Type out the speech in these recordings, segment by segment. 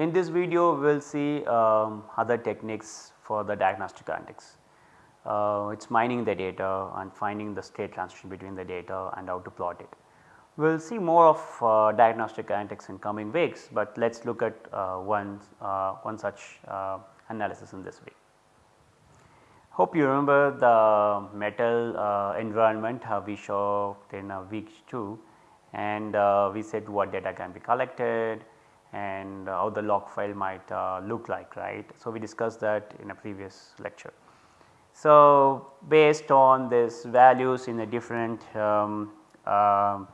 In this video we will see um, other techniques for the diagnostic analytics. Uh, it is mining the data and finding the state transition between the data and how to plot it. We will see more of uh, diagnostic analytics in coming weeks, but let us look at uh, one, uh, one such uh, analysis in this way. Hope you remember the MEttLE uh, environment we showed in week 2 and we said what data can be collected and how the log file might look like right. So, we discussed that in a previous lecture. So, based on this values in the different um, uh,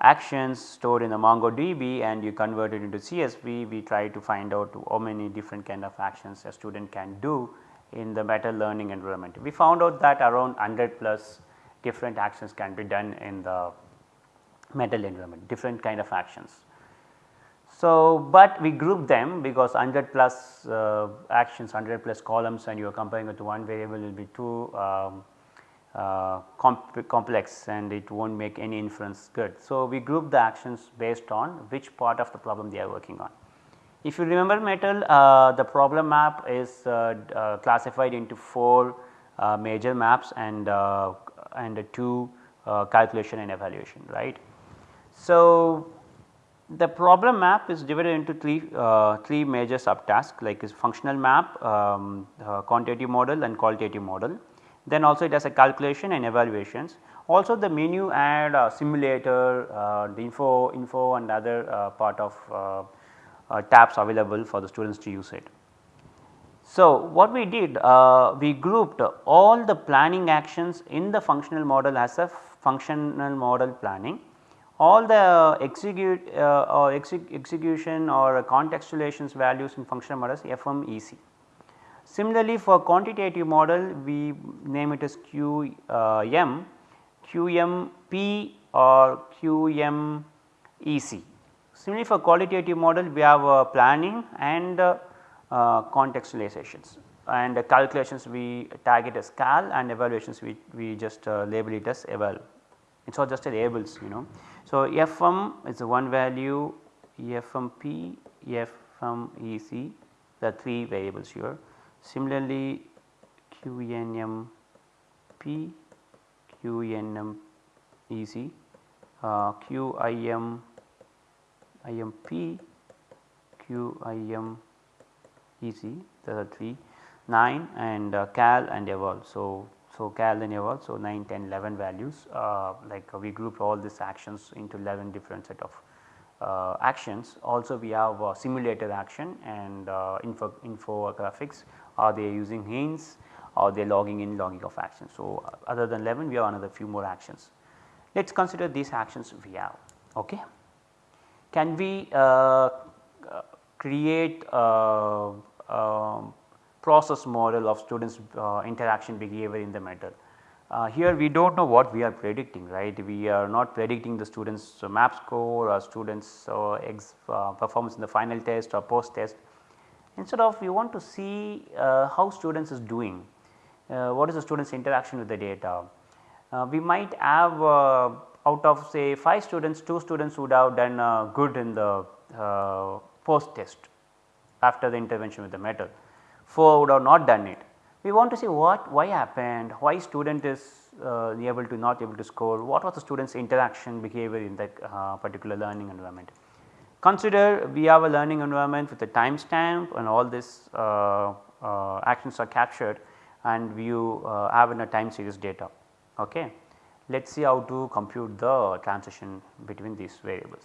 actions stored in the MongoDB and you convert it into CSV, we try to find out how many different kind of actions a student can do in the MEttLE learning environment. We found out that around 100 plus different actions can be done in the MEttLE environment, different kind of actions. So, but we group them because 100 plus uh, actions, 100 plus columns and you are comparing it to one variable will be too um, uh, comp complex and it will not make any inference good. So, we group the actions based on which part of the problem they are working on. If you remember MEttLE uh, the problem map is uh, uh, classified into 4 uh, major maps and and 2 calculation and evaluation right. So, the problem map is divided into 3, uh, three major subtasks like is functional map, um, uh, quantitative model and qualitative model. Then also it has a calculation and evaluations. Also the menu add a simulator, uh, the info, info and other uh, part of uh, uh, tabs available for the students to use it. So what we did, we grouped all the planning actions in the functional model as a functional model planning all the execute uh, or execution or contextualizations values in functional models FMEC. Similarly, for quantitative model we name it as QM, QMP or QMEC. Similarly, for qualitative model we have uh, planning and uh, uh, contextualizations and calculations we tag it as cal and evaluations we, we just uh, label it as eval. It is all just labels you know. So, Fm is one value, Fmp, Fmec the 3 variables here. Similarly, QNMP, QNMEC, uh, QIM, IMP, there are 3, 9 and uh, cal and eval. So, so, cal and eval so 9, 10, 11 values uh, like uh, we grouped all these actions into 11 different set of uh, actions. Also we have uh, simulated action and uh, info, infographics are they using hints or they logging in logging of actions. So, uh, other than 11 we have another few more actions. Let us consider these actions we have ok. Can we create um, process model of students uh, interaction behavior in the MEttLE. Uh, here we do not know what we are predicting right, we are not predicting the students map score or students uh, performance in the final test or post test. Instead of we want to see uh, how students is doing, uh, what is the students interaction with the data. Uh, we might have out of say 5 students 2 students would have done good in the post test after the intervention with the MEttLE 4 would have not done it. We want to see what why happened, why student is uh, able to not able to score, what was the student's interaction behavior in that uh, particular learning environment. Consider we have a learning environment with a timestamp and all this uh, uh actions are captured and you uh, have in a time series data. Okay. Let us see how to compute the transition between these variables.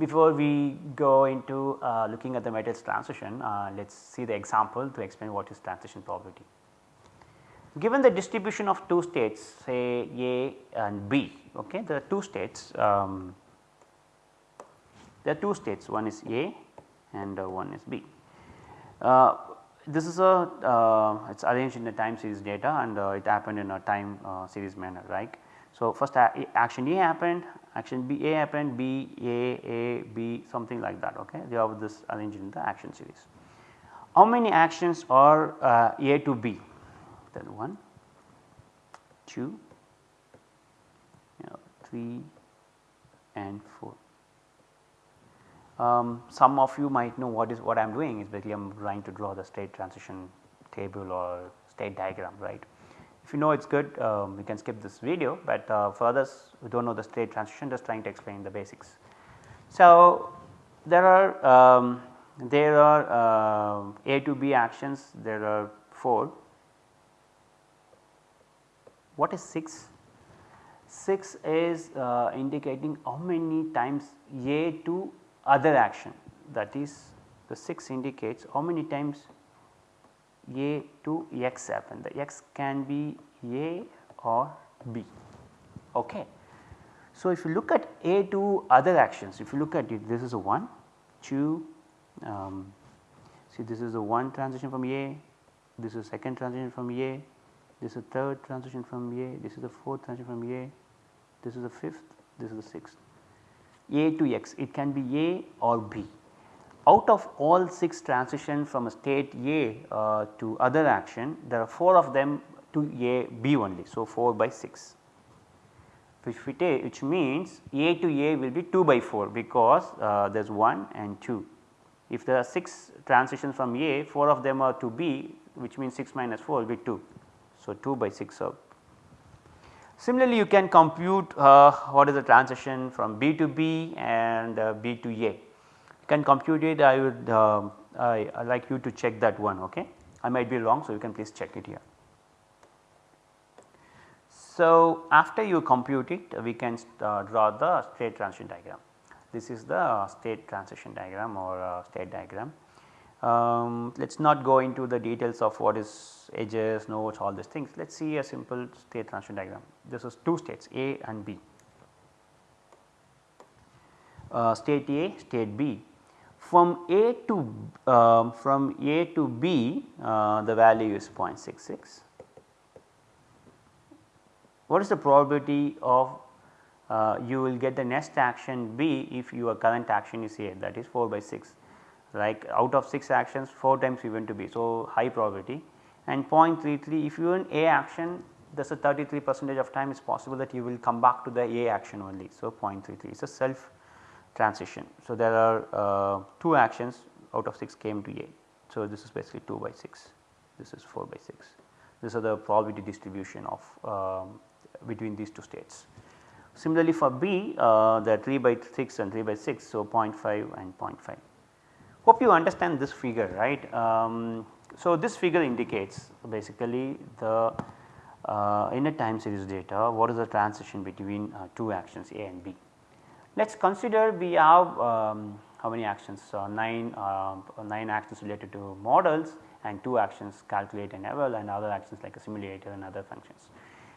Before we go into uh, looking at the MEttLE's transition, uh, let us see the example to explain what is transition probability. Given the distribution of two states say A and B, okay, there are two states, um, there are two states one is A and uh, one is B. Uh, this is a uh, it is arranged in a time series data and uh, it happened in a time series manner right. So, first action A happened, action B A happened, B A A B something like that okay. They have this arranged in the action series. How many actions are uh, A to B? Then 1, 2, you know, 3 and 4. Um, some of you might know what is what I am doing is basically I am trying to draw the state transition table or state diagram right. If you know it is good um, you can skip this video, but uh, for others who do not know the state transition just trying to explain the basics. So, there are um, there are uh, A to B actions there are 4. What is 6? 6 is uh, indicating how many times A to other action that is the 6 indicates how many times A to X happen the X can be A or B. Okay. So, if you look at A to other actions if you look at it this is a 1, 2, um, see this is a 1 transition from A, this is a second transition from A, this is a third transition from A, this is the fourth transition from A, this is the fifth, this is the sixth. A to X it can be A or B. Out of all 6 transition from a state A uh, to other action there are 4 of them to A B only. So, 4 by 6 which we take which means A to A will be 2 by 4 because uh, there is 1 and 2. If there are 6 transitions from A 4 of them are to B which means 6 minus 4 will be 2. So, 2 by 6 of Similarly, you can compute uh, what is the transition from B to B and uh, B to A. Can compute it I would uh, I, I like you to check that one ok. I might be wrong so you can please check it here. So, after you compute it we can uh, draw the state transition diagram. This is the state transition diagram or uh, state diagram. Um, let us not go into the details of what is edges, nodes all these things. Let us see a simple state transition diagram. This is two states A and B. Uh, state A, state B. From A to uh, from A to B uh, the value is 0.66. What is the probability of uh, you will get the next action B if your current action is A that is 4 by 6 like out of 6 actions 4 times we went to B. So, high probability and 0.33 if you are in A action there is a 33 percentage of time is possible that you will come back to the A action only. So, 0.33 is a self transition. So, there are uh, 2 actions out of 6 came to A. So, this is basically 2 by 6, this is 4 by 6. These are the probability distribution of um, between these two states. Similarly, for B uh, are 3 by 6 and 3 by 6. So, 0.5 and 0.5. Hope you understand this figure right. Um, so, this figure indicates basically the uh, in a time series data what is the transition between uh, two actions A and B. Let us consider we have um, how many actions uh, 9, uh, 9 actions related to models and 2 actions calculate and eval and other actions like a simulator and other functions.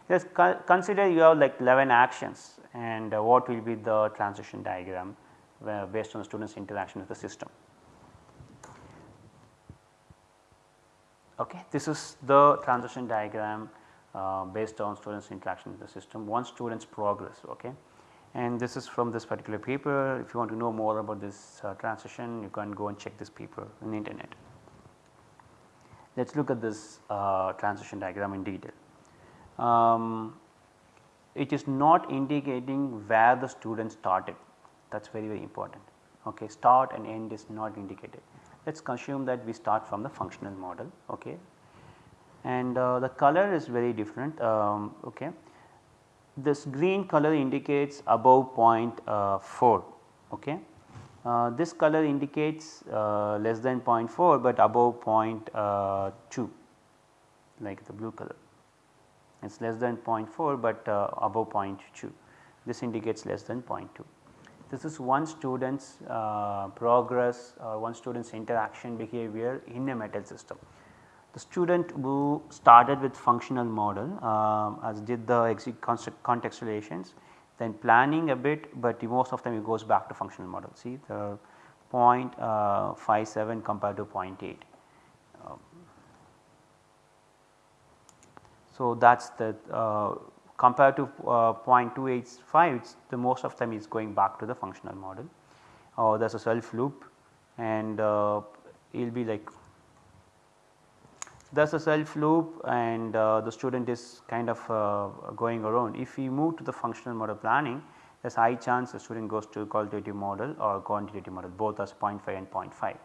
Let us consider you have like 11 actions and uh, what will be the transition diagram based on the students interaction with the system. Okay. This is the transition diagram uh, based on students interaction with the system once students progress. Okay. And this is from this particular paper. If you want to know more about this uh, transition you can go and check this paper in the internet. Let us look at this uh, transition diagram in detail. Um, it is not indicating where the student started. That is very very important. Okay start and end is not indicated. Let us assume that we start from the functional model. Okay. And uh, the color is very different. Um, okay. This green color indicates above uh, 4 okay. Uh, this color indicates uh, less than 0.4 but above uh, 2 like the blue color it is less than 0.4 but uh, above 0.2 this indicates less than 0.2. This is one student's uh, progress or one student's interaction behavior in a MEttLE system. The student who started with functional model uh, as did the contextualizations then planning a bit but most of them it goes back to functional model see the uh, 0.57 compared to 0.8. Um, so that is the uh, compared to uh, 0.285 the most of them is going back to the functional model or uh, there is a self loop and uh, it will be like there is a self loop and uh, the student is kind of uh, going around. If we move to the functional model planning there is high chance the student goes to qualitative model or quantitative model both as 0.5 and 0.5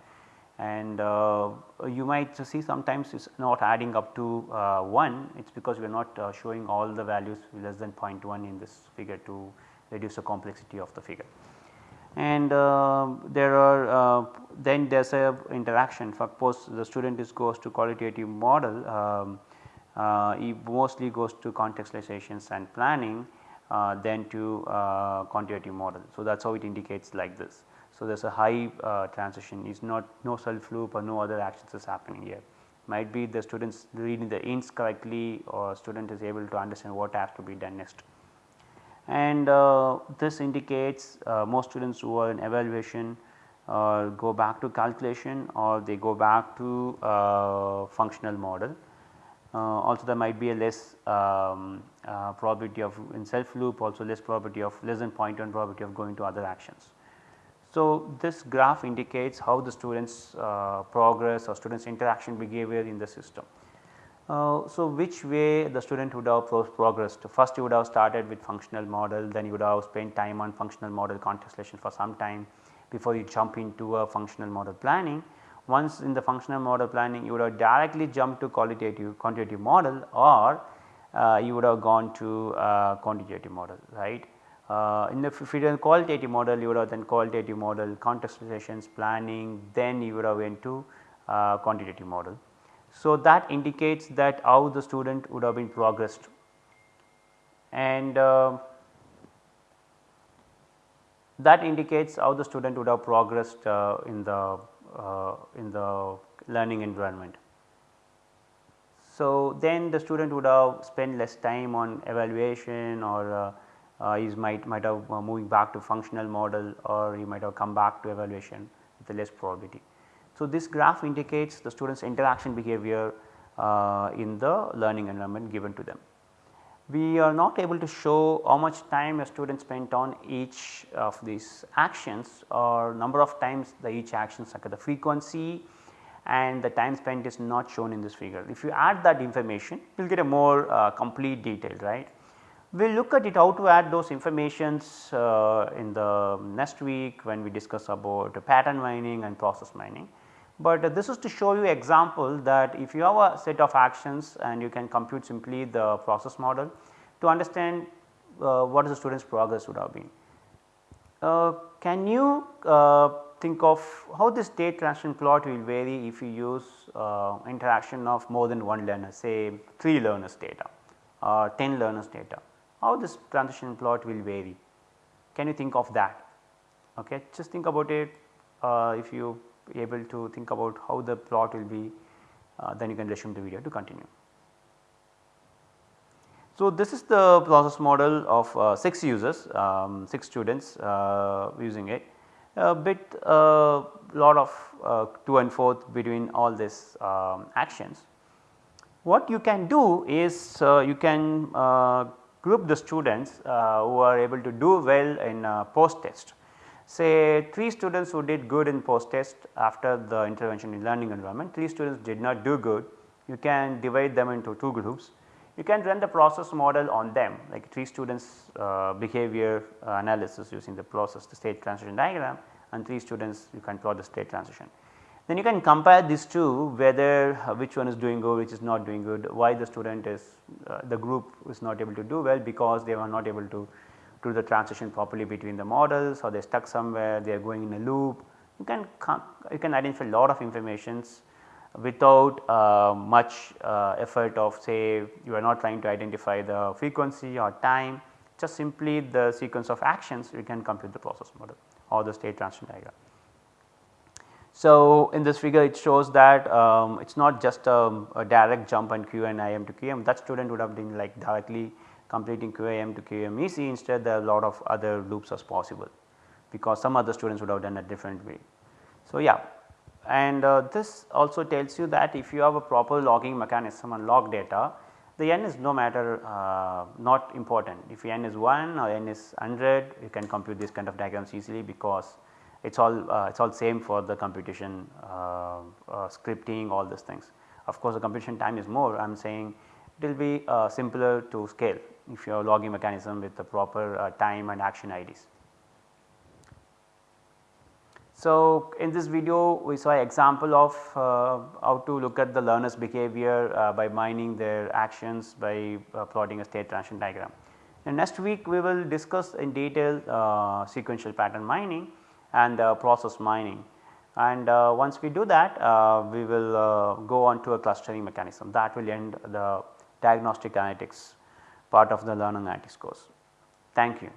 and uh, you might see sometimes it is not adding up to uh, 1 it is because we are not uh, showing all the values less than 0.1 in this figure to reduce the complexity of the figure. And uh, there are uh, then there is a interaction suppose the student is goes to qualitative model um, uh, he mostly goes to contextualizations and planning then to quantitative model. So, that is how it indicates like this. So, there is a high uh, transition is not no self loop or no other actions is happening here. Might be the students reading the ints correctly or student is able to understand what has to be done next. And uh, this indicates uh, most students who are in evaluation uh, go back to calculation or they go back to uh, functional model. Uh, also there might be a less um, probability of in self loop also less probability of less than 0.1 probability of going to other actions. So, this graph indicates how the students uh, progress or students interaction behavior in the system. Uh, so, which way the student would have pro progressed first you would have started with functional model then you would have spent time on functional model contextualization for some time before you jump into a functional model planning. Once in the functional model planning you would have directly jumped to qualitative quantitative model or uh, you would have gone to uh, quantitative model right. Uh, in the done qualitative model you would have then qualitative model contextualizations planning then you would have went to uh, quantitative model. So, that indicates that how the student would have been progressed and uh, that indicates how the student would have progressed uh, in the uh, in the learning environment. So, then the student would have spent less time on evaluation or uh, uh, is might might have uh, moving back to functional model or he might have come back to evaluation with less probability. So, this graph indicates the students interaction behavior uh, in the learning environment given to them. We are not able to show how much time a student spent on each of these actions or number of times the each actions occur the frequency and the time spent is not shown in this figure. If you add that information you will get a more uh, complete detail right. We will look at it how to add those informations uh, in the next week when we discuss about pattern mining and process mining. But uh, this is to show you example that if you have a set of actions and you can compute simply the process model to understand uh, what is the student's progress would have been. Uh, can you uh, think of how this state transition plot will vary if you use uh, interaction of more than one learner say 3 learners data or 10 learners data how this transition plot will vary. Can you think of that? Okay. Just think about it uh, if you able to think about how the plot will be uh, then you can resume the video to continue. So, this is the process model of uh, 6 users, um, 6 students uh, using it a bit uh, lot of uh, to and forth between all these um, actions. What you can do is uh, you can group the students who are able to do well in post test. Say 3 students who did good in post test after the intervention in learning environment, 3 students did not do good, you can divide them into 2 groups. You can run the process model on them like 3 students uh, behavior analysis using the process the state transition diagram and 3 students you can plot the state transition. Then you can compare these two whether uh, which one is doing good which is not doing good why the student is uh, the group is not able to do well because they were not able to do the transition properly between the models or they are stuck somewhere they are going in a loop. You can you can identify a lot of informations without uh, much uh, effort of say you are not trying to identify the frequency or time just simply the sequence of actions you can compute the process model or the state transition diagram. So, in this figure it shows that um, it is not just a, a, direct jump on QAM to QAM that student would have been like directly completing QAM to QAM EC instead there are a lot of other loops as possible because some other students would have done a different way. So, yeah and uh, this also tells you that if you have a proper logging mechanism and log data the n is no matter uh, not important if n is 1 or n is 100 you can compute this kind of diagrams easily because it is all uh, it is all same for the computation uh, uh, scripting all these things. Of course, the computation time is more I am saying it will be uh, simpler to scale if you have logging mechanism with the proper uh, time and action IDs. So, in this video we saw an example of uh, how to look at the learners behavior uh, by mining their actions by uh, plotting a state transition diagram. And next week we will discuss in detail uh, sequential pattern mining and uh, process mining and uh, once we do that we will go on to a clustering mechanism that will end the diagnostic analytics part of the learning analytics course. Thank you.